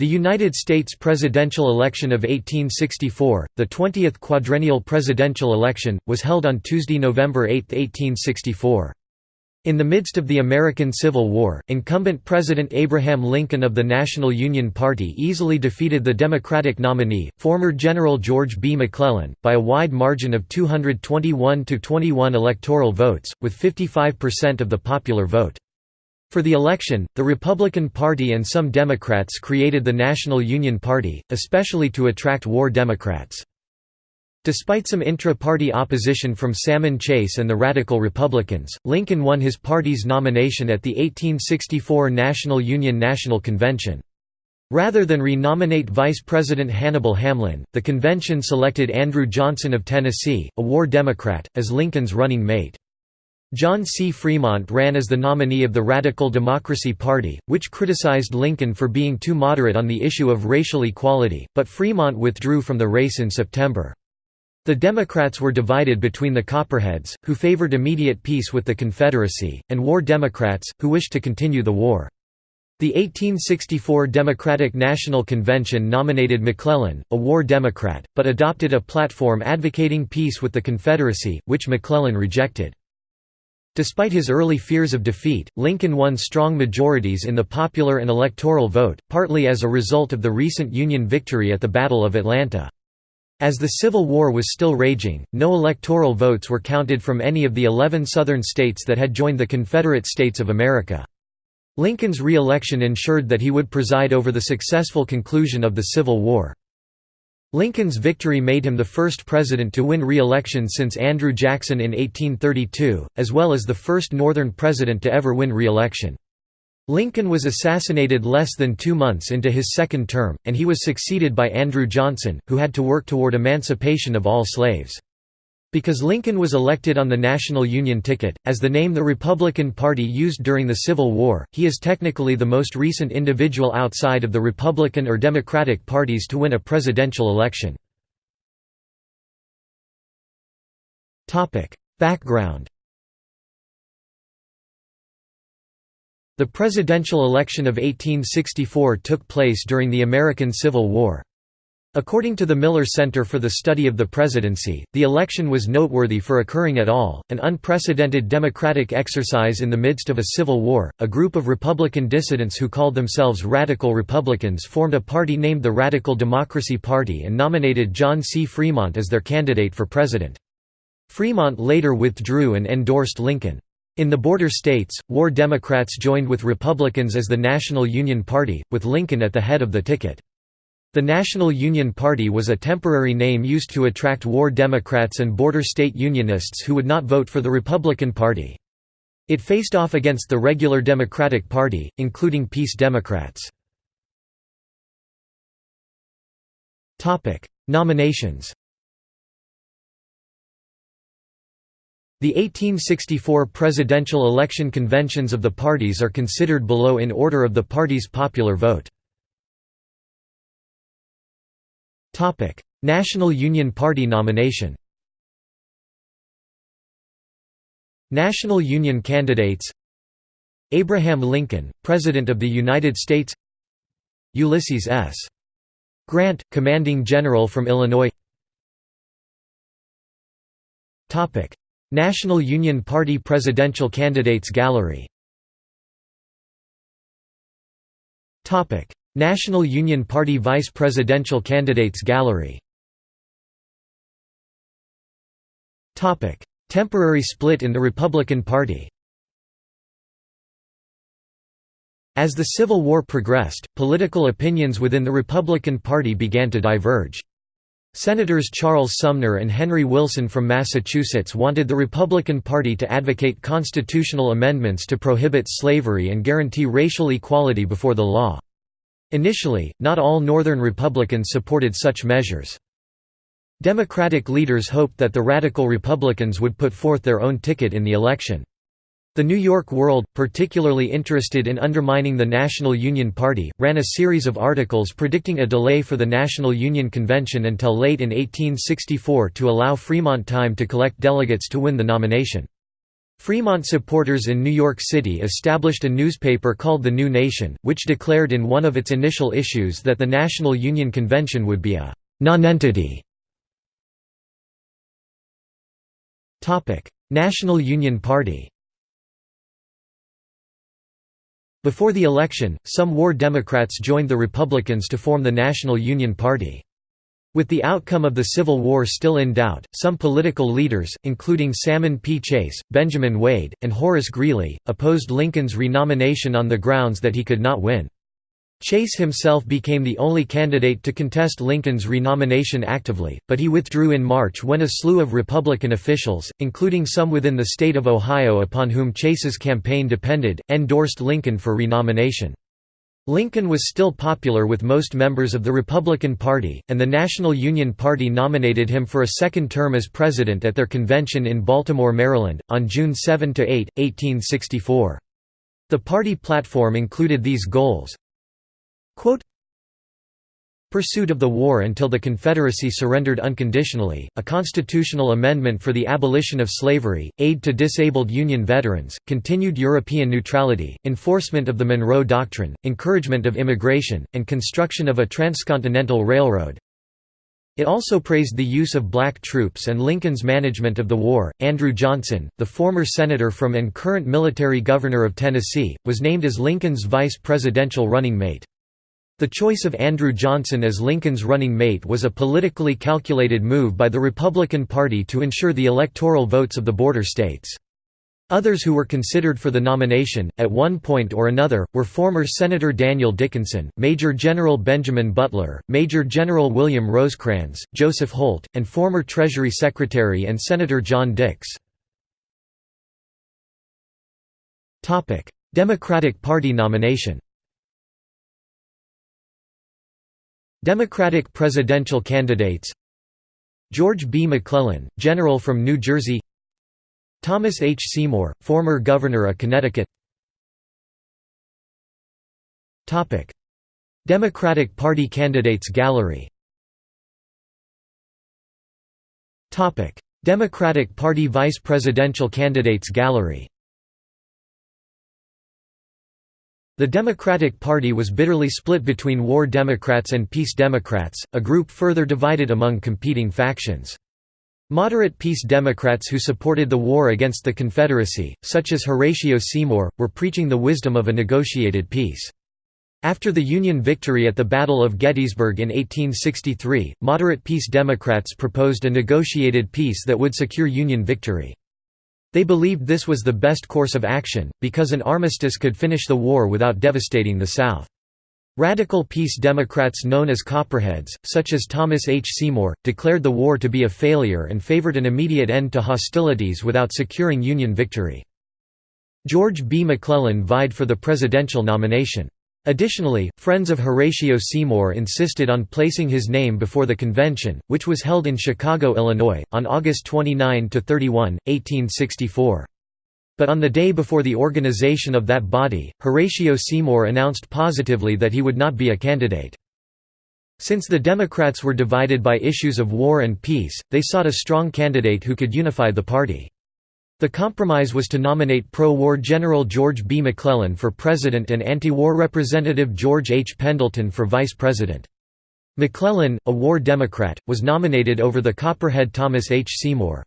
The United States presidential election of 1864, the 20th quadrennial presidential election, was held on Tuesday, November 8, 1864. In the midst of the American Civil War, incumbent President Abraham Lincoln of the National Union Party easily defeated the Democratic nominee, former General George B. McClellan, by a wide margin of 221 to 21 electoral votes, with 55% of the popular vote. For the election, the Republican Party and some Democrats created the National Union Party, especially to attract war Democrats. Despite some intra-party opposition from Salmon Chase and the Radical Republicans, Lincoln won his party's nomination at the 1864 National Union National Convention. Rather than re-nominate Vice President Hannibal Hamlin, the convention selected Andrew Johnson of Tennessee, a war Democrat, as Lincoln's running mate. John C. Fremont ran as the nominee of the Radical Democracy Party, which criticized Lincoln for being too moderate on the issue of racial equality, but Fremont withdrew from the race in September. The Democrats were divided between the Copperheads, who favored immediate peace with the Confederacy, and War Democrats, who wished to continue the war. The 1864 Democratic National Convention nominated McClellan, a war Democrat, but adopted a platform advocating peace with the Confederacy, which McClellan rejected. Despite his early fears of defeat, Lincoln won strong majorities in the popular and electoral vote, partly as a result of the recent Union victory at the Battle of Atlanta. As the Civil War was still raging, no electoral votes were counted from any of the 11 Southern states that had joined the Confederate States of America. Lincoln's re-election ensured that he would preside over the successful conclusion of the Civil War. Lincoln's victory made him the first president to win re-election since Andrew Jackson in 1832, as well as the first Northern president to ever win re-election. Lincoln was assassinated less than two months into his second term, and he was succeeded by Andrew Johnson, who had to work toward emancipation of all slaves. Because Lincoln was elected on the National Union ticket, as the name the Republican Party used during the Civil War, he is technically the most recent individual outside of the Republican or Democratic parties to win a presidential election. Background The presidential election of 1864 took place during the American Civil War. According to the Miller Center for the Study of the Presidency, the election was noteworthy for occurring at all, an unprecedented democratic exercise in the midst of a civil war. A group of Republican dissidents who called themselves Radical Republicans formed a party named the Radical Democracy Party and nominated John C. Fremont as their candidate for president. Fremont later withdrew and endorsed Lincoln. In the border states, war Democrats joined with Republicans as the National Union Party, with Lincoln at the head of the ticket. The National Union Party was a temporary name used to attract war Democrats and border state Unionists who would not vote for the Republican Party. It faced off against the regular Democratic Party, including Peace Democrats. Nominations The 1864 presidential election conventions of the parties are considered below in order of the party's popular vote. Topic: National Union Party nomination. National Union candidates Abraham Lincoln, President of the United States Ulysses S. Grant, Commanding General from Illinois Topic: National Union Party Presidential Candidates Gallery National Union Party Vice Presidential Candidates Gallery Temporary split in the Republican Party As the Civil War progressed, political opinions within the Republican Party began to diverge. Senators Charles Sumner and Henry Wilson from Massachusetts wanted the Republican Party to advocate constitutional amendments to prohibit slavery and guarantee racial equality before the law. Initially, not all Northern Republicans supported such measures. Democratic leaders hoped that the Radical Republicans would put forth their own ticket in the election. The New York World, particularly interested in undermining the National Union Party, ran a series of articles predicting a delay for the National Union Convention until late in 1864 to allow Fremont time to collect delegates to win the nomination. Fremont supporters in New York City established a newspaper called The New Nation, which declared in one of its initial issues that the National Union Convention would be a «nonentity». National Union Party Before the election, some war Democrats joined the Republicans to form the National Union Party. With the outcome of the Civil War still in doubt, some political leaders, including Salmon P. Chase, Benjamin Wade, and Horace Greeley, opposed Lincoln's renomination on the grounds that he could not win. Chase himself became the only candidate to contest Lincoln's renomination actively, but he withdrew in March when a slew of Republican officials, including some within the state of Ohio upon whom Chase's campaign depended, endorsed Lincoln for renomination. Lincoln was still popular with most members of the Republican Party, and the National Union Party nominated him for a second term as president at their convention in Baltimore, Maryland, on June 7–8, 1864. The party platform included these goals, Quote, pursuit of the war until the Confederacy surrendered unconditionally, a constitutional amendment for the abolition of slavery, aid to disabled Union veterans, continued European neutrality, enforcement of the Monroe Doctrine, encouragement of immigration, and construction of a transcontinental railroad. It also praised the use of black troops and Lincoln's management of the war. Andrew Johnson, the former senator from and current military governor of Tennessee, was named as Lincoln's vice presidential running mate. The choice of Andrew Johnson as Lincoln's running mate was a politically calculated move by the Republican Party to ensure the electoral votes of the border states. Others who were considered for the nomination, at one point or another, were former Senator Daniel Dickinson, Major General Benjamin Butler, Major General William Rosecrans, Joseph Holt, and former Treasury Secretary and Senator John Dix. Democratic Party nomination Democratic presidential candidates George B. McClellan, general from New Jersey Thomas H. Seymour, former governor of Connecticut Democratic Party candidates gallery Democratic Party vice presidential candidates gallery The Democratic Party was bitterly split between War Democrats and Peace Democrats, a group further divided among competing factions. Moderate peace Democrats who supported the war against the Confederacy, such as Horatio Seymour, were preaching the wisdom of a negotiated peace. After the Union victory at the Battle of Gettysburg in 1863, moderate peace Democrats proposed a negotiated peace that would secure Union victory. They believed this was the best course of action, because an armistice could finish the war without devastating the South. Radical peace Democrats known as Copperheads, such as Thomas H. Seymour, declared the war to be a failure and favored an immediate end to hostilities without securing Union victory. George B. McClellan vied for the presidential nomination. Additionally, friends of Horatio Seymour insisted on placing his name before the convention, which was held in Chicago, Illinois, on August 29–31, 1864. But on the day before the organization of that body, Horatio Seymour announced positively that he would not be a candidate. Since the Democrats were divided by issues of war and peace, they sought a strong candidate who could unify the party. The compromise was to nominate pro-war General George B. McClellan for president and anti-war Representative George H. Pendleton for vice president. McClellan, a war Democrat, was nominated over the Copperhead Thomas H. Seymour.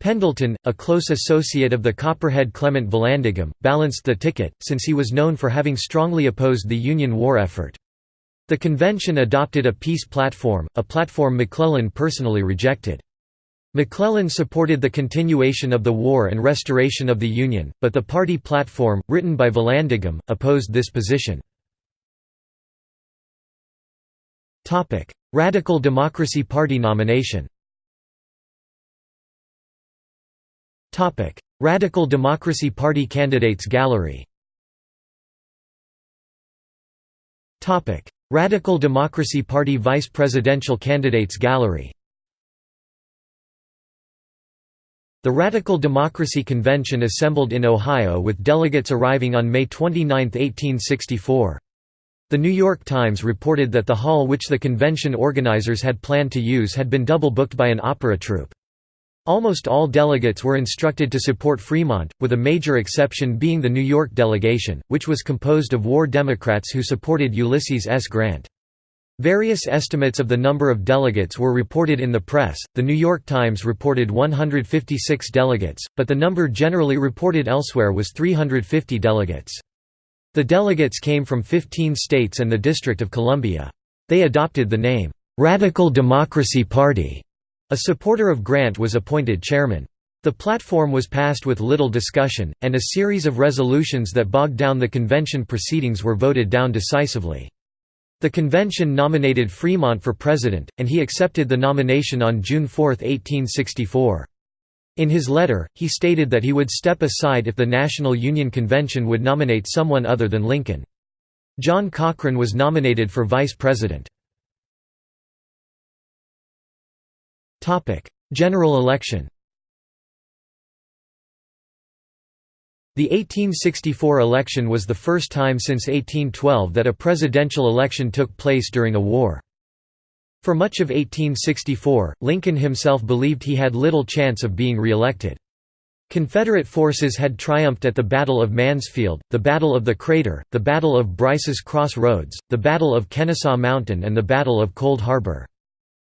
Pendleton, a close associate of the Copperhead Clement Vallandigham, balanced the ticket, since he was known for having strongly opposed the Union war effort. The convention adopted a peace platform, a platform McClellan personally rejected. McClellan supported the continuation of the war and restoration of the Union, but the party platform, written by Vallandigham, opposed this position. Radical Democracy Party nomination Radical Democracy Party candidates gallery Radical Democracy Party vice presidential candidates gallery The Radical Democracy Convention assembled in Ohio with delegates arriving on May 29, 1864. The New York Times reported that the hall which the convention organizers had planned to use had been double-booked by an opera troupe. Almost all delegates were instructed to support Fremont, with a major exception being the New York delegation, which was composed of war Democrats who supported Ulysses S. Grant. Various estimates of the number of delegates were reported in the press. The New York Times reported 156 delegates, but the number generally reported elsewhere was 350 delegates. The delegates came from 15 states and the District of Columbia. They adopted the name, "'Radical Democracy Party'". A supporter of Grant was appointed chairman. The platform was passed with little discussion, and a series of resolutions that bogged down the convention proceedings were voted down decisively. The convention nominated Fremont for president, and he accepted the nomination on June 4, 1864. In his letter, he stated that he would step aside if the National Union Convention would nominate someone other than Lincoln. John Cochrane was nominated for vice president. General election The 1864 election was the first time since 1812 that a presidential election took place during a war. For much of 1864, Lincoln himself believed he had little chance of being re-elected. Confederate forces had triumphed at the Battle of Mansfield, the Battle of the Crater, the Battle of Brice's Cross Roads, the Battle of Kennesaw Mountain and the Battle of Cold Harbor.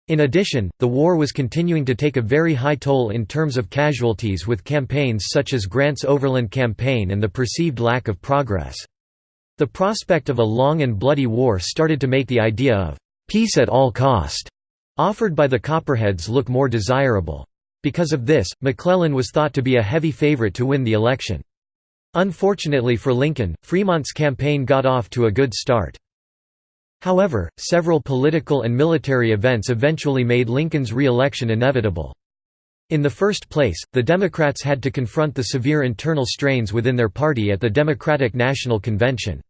In addition, the war was continuing to take a very high toll in terms of casualties with campaigns such as Grant's Overland Campaign and the perceived lack of progress. The prospect of a long and bloody war started to make the idea of «peace at all cost» offered by the Copperheads look more desirable. Because of this, McClellan was thought to be a heavy favorite to win the election. Unfortunately for Lincoln, Fremont's campaign got off to a good start. However, several political and military events eventually made Lincoln's re-election inevitable. In the first place, the Democrats had to confront the severe internal strains within their party at the Democratic National Convention.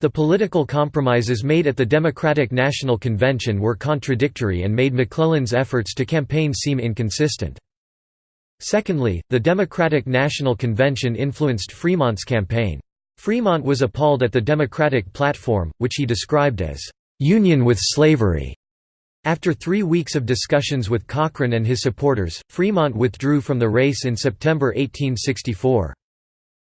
The political compromises made at the Democratic National Convention were contradictory and made McClellan's efforts to campaign seem inconsistent. Secondly, the Democratic National Convention influenced Fremont's campaign. Fremont was appalled at the Democratic platform, which he described as, "...union with slavery." After three weeks of discussions with Cochrane and his supporters, Fremont withdrew from the race in September 1864.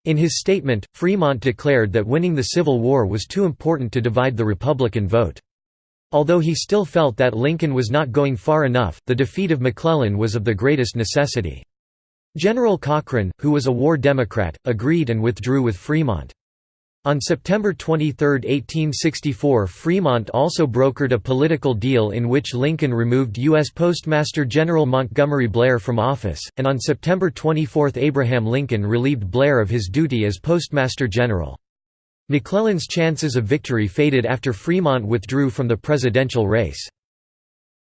In his statement, Fremont declared that winning the Civil War was too important to divide the Republican vote. Although he still felt that Lincoln was not going far enough, the defeat of McClellan was of the greatest necessity. General Cochrane, who was a war Democrat, agreed and withdrew with Fremont. On September 23, 1864 Fremont also brokered a political deal in which Lincoln removed U.S. Postmaster General Montgomery Blair from office, and on September 24 Abraham Lincoln relieved Blair of his duty as Postmaster General. McClellan's chances of victory faded after Fremont withdrew from the presidential race.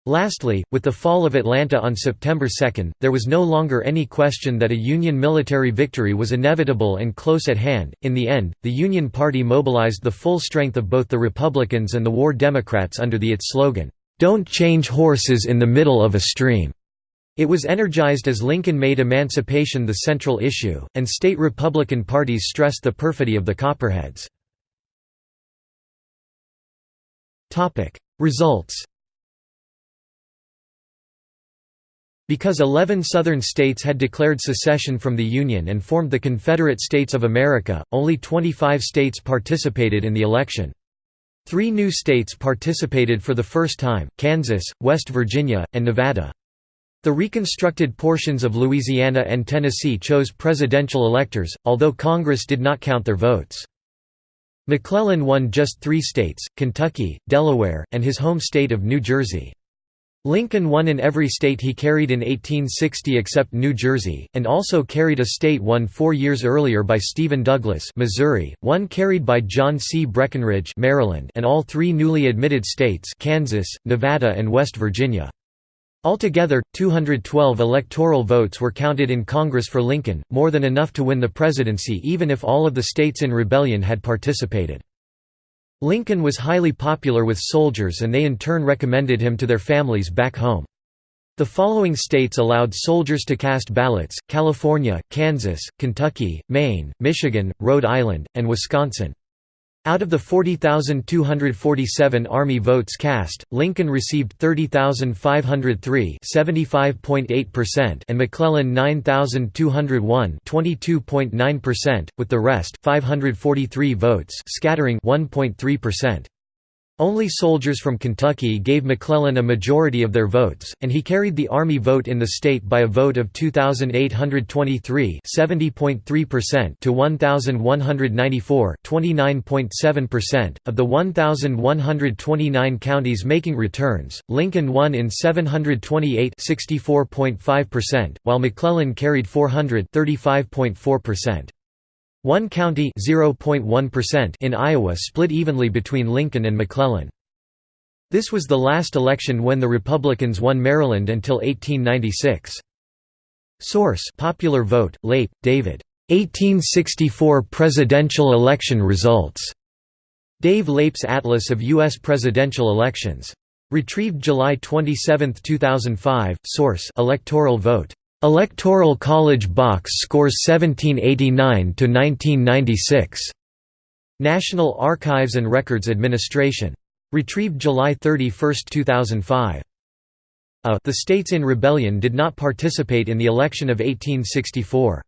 Lastly, with the fall of Atlanta on September 2, there was no longer any question that a Union military victory was inevitable and close at hand. In the end, the Union Party mobilized the full strength of both the Republicans and the War Democrats under the its slogan, "Don't change horses in the middle of a stream." It was energized as Lincoln made emancipation the central issue, and state Republican parties stressed the perfidy of the Copperheads. Results Because 11 Southern states had declared secession from the Union and formed the Confederate States of America, only 25 states participated in the election. Three new states participated for the first time, Kansas, West Virginia, and Nevada. The reconstructed portions of Louisiana and Tennessee chose presidential electors, although Congress did not count their votes. McClellan won just three states, Kentucky, Delaware, and his home state of New Jersey. Lincoln won in every state he carried in 1860 except New Jersey, and also carried a state won four years earlier by Stephen Douglas Missouri, one carried by John C. Breckinridge Maryland, and all three newly admitted states Kansas, Nevada and West Virginia. Altogether, 212 electoral votes were counted in Congress for Lincoln, more than enough to win the presidency even if all of the states in rebellion had participated. Lincoln was highly popular with soldiers and they in turn recommended him to their families back home. The following states allowed soldiers to cast ballots, California, Kansas, Kentucky, Maine, Michigan, Rhode Island, and Wisconsin. Out of the 40,247 Army votes cast, Lincoln received 30,503 and McClellan 9,201 with the rest 543 votes scattering 1.3%. Only soldiers from Kentucky gave McClellan a majority of their votes, and he carried the Army vote in the state by a vote of 2,823 to 1,194 Of the 1,129 counties making returns, Lincoln won in 728 while McClellan carried 400 35.4%. One county in Iowa split evenly between Lincoln and McClellan. This was the last election when the Republicans won Maryland until 1896. Source Popular Vote, Leip, David. 1864 Presidential Election Results. Dave Leip's Atlas of U.S. Presidential Elections. Retrieved July 27, 2005. Source Electoral Vote. Electoral College box scores 1789 to 1996. National Archives and Records Administration. Retrieved July 31, 2005. A. The states in rebellion did not participate in the election of 1864.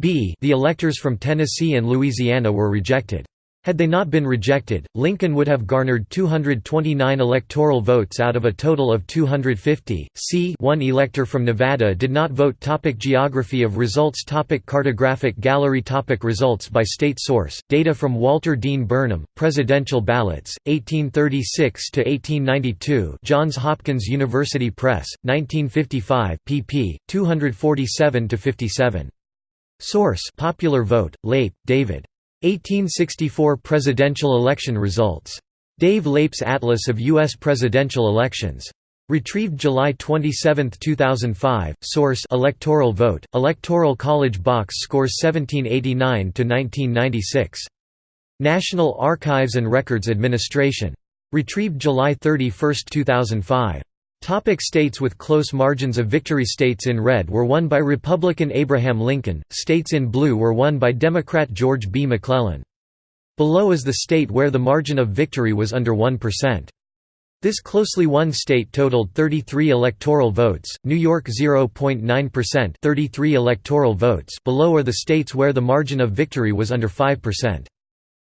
B. The electors from Tennessee and Louisiana were rejected. Had they not been rejected, Lincoln would have garnered 229 electoral votes out of a total of 250. C. One elector from Nevada did not vote. Topic Geography of results. Topic Cartographic gallery. Topic results by state source. Data from Walter Dean Burnham. Presidential ballots, 1836 to 1892. Johns Hopkins University Press, 1955. pp. 247 to 57. Source: Popular Vote. Leip, David. 1864 presidential election results. Dave Leip's Atlas of U.S. presidential elections. Retrieved July 27, 2005. Source: Electoral vote. Electoral College box scores 1789 to 1996. National Archives and Records Administration. Retrieved July 31, 2005. Topic states with close margins of victory States in red were won by Republican Abraham Lincoln, states in blue were won by Democrat George B. McClellan. Below is the state where the margin of victory was under 1%. This closely won state totaled 33 electoral votes, New York 0.9% 33 electoral votes below are the states where the margin of victory was under 5%.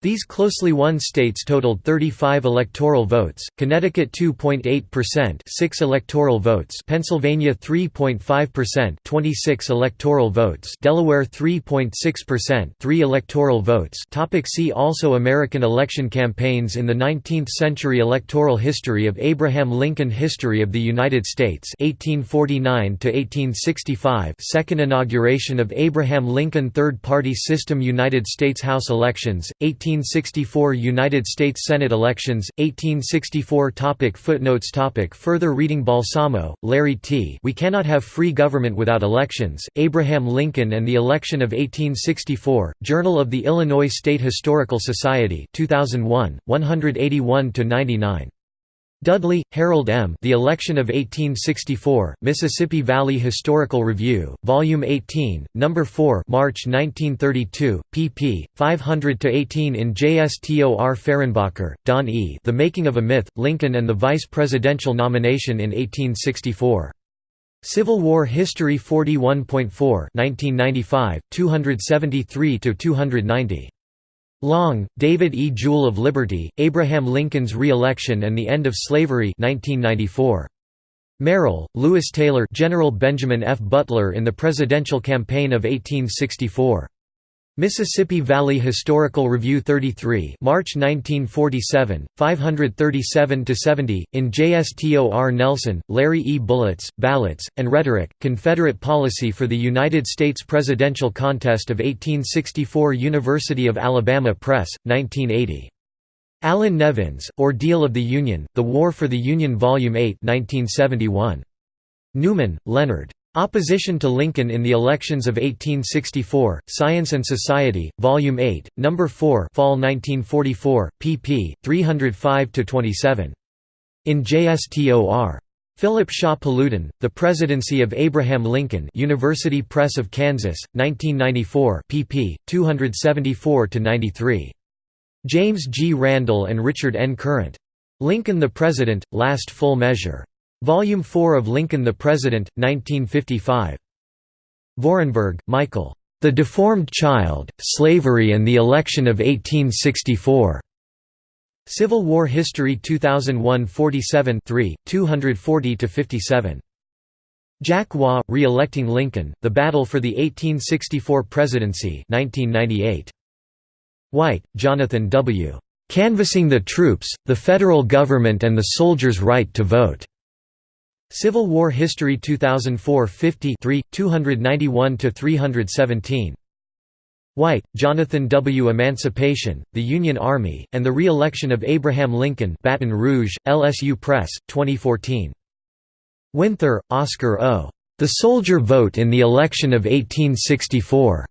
These closely won states totaled 35 electoral votes, Connecticut 2.8% 6 electoral votes Pennsylvania 3.5% 26 electoral votes Delaware 3.6% 3 electoral votes. Topic See also American election campaigns in the 19th century Electoral history of Abraham Lincoln History of the United States 1849 1865 Second inauguration of Abraham Lincoln Third Party System United States House elections, 18 1864 United States Senate elections, 1864 topic Footnotes topic Further reading Balsamo, Larry T. We Cannot Have Free Government Without Elections, Abraham Lincoln and the Election of 1864, Journal of the Illinois State Historical Society 2001, 181–99. Dudley, Harold M. The Election of 1864, Mississippi Valley Historical Review, Volume 18, No. 4 March 1932, pp. 500–18 in JSTOR Fehrenbacher, Don E. The Making of a Myth, Lincoln and the Vice Presidential Nomination in 1864. Civil War History 41.4 1995, 273–290. Long, David E. Jewel of Liberty, Abraham Lincoln's Re-Election and the End of Slavery 1994. Merrill, Lewis Taylor General Benjamin F. Butler in the Presidential Campaign of 1864. Mississippi Valley Historical Review 33 March 1947, 537–70, in JSTOR Nelson, Larry E. Bullets, Ballots, and Rhetoric, Confederate Policy for the United States Presidential Contest of 1864 University of Alabama Press, 1980. Allan Nevins, Ordeal of the Union, The War for the Union Volume 8 1971. Newman, Leonard. Opposition to Lincoln in the Elections of 1864, Science and Society, Volume 8, No. 4 Fall 1944, pp. 305–27. In JSTOR. Philip Shaw Paludan, The Presidency of Abraham Lincoln University Press of Kansas, 1994 pp. 274–93. James G. Randall and Richard N. Current. Lincoln the President, Last Full Measure. Volume 4 of Lincoln the President, 1955. Vorenberg, Michael. The Deformed Child, Slavery and the Election of 1864. Civil War History 2001 47 3, 240–57. Jack Waugh, Re-electing Lincoln, The Battle for the 1864 Presidency 1998. White, Jonathan W. Canvassing the Troops, the Federal Government and the Soldiers' Right to Vote. Civil War History 2004 50 291–317. White, Jonathan W. Emancipation, the Union Army, and the Re-Election of Abraham Lincoln Baton Rouge, LSU Press, 2014. Winther, Oscar O. The Soldier Vote in the Election of 1864.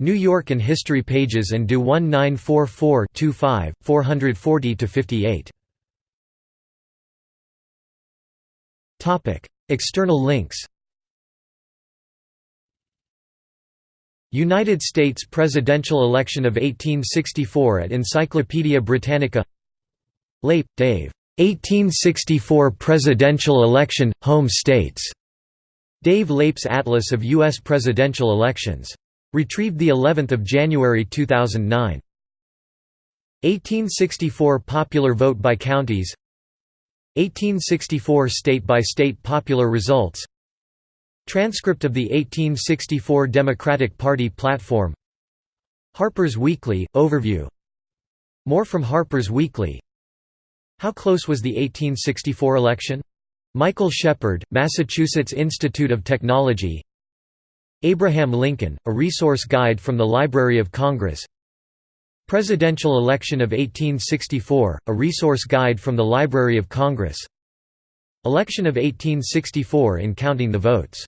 New York and History Pages and Do 1944-25, 440–58. External links United States presidential election of 1864 at Encyclopaedia Britannica Leip, Dave. 1864 presidential election, home states. Dave Leip's Atlas of U.S. presidential elections. Retrieved the 11th of January 2009. 1864 popular vote by counties 1864 state-by-state popular results. Transcript of the 1864 Democratic Party platform. Harper's Weekly, overview. More from Harper's Weekly. How close was the 1864 election? Michael Shepard, Massachusetts Institute of Technology. Abraham Lincoln, a resource guide from the Library of Congress Presidential Election of 1864, a resource guide from the Library of Congress. Election of 1864 in counting the votes